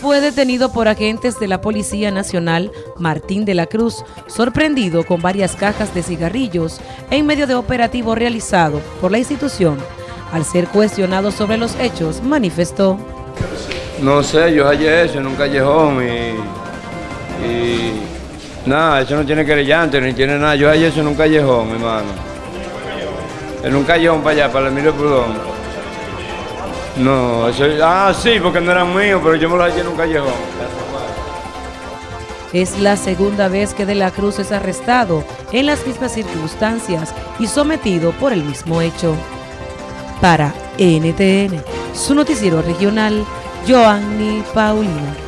fue detenido por agentes de la Policía Nacional Martín de la Cruz, sorprendido con varias cajas de cigarrillos en medio de operativo realizado por la institución. Al ser cuestionado sobre los hechos, manifestó. No sé, yo hallé eso en un callejón y, y nada, eso no tiene querellante ni tiene nada. Yo hallé eso en un callejón, hermano. En un callejón para allá, para el Emilio Prudón. No, ah, sí, porque no eran míos, pero yo me los hallé en un callejón. Es la segunda vez que De la Cruz es arrestado en las mismas circunstancias y sometido por el mismo hecho. Para NTN, su noticiero regional, Joanny Paulino.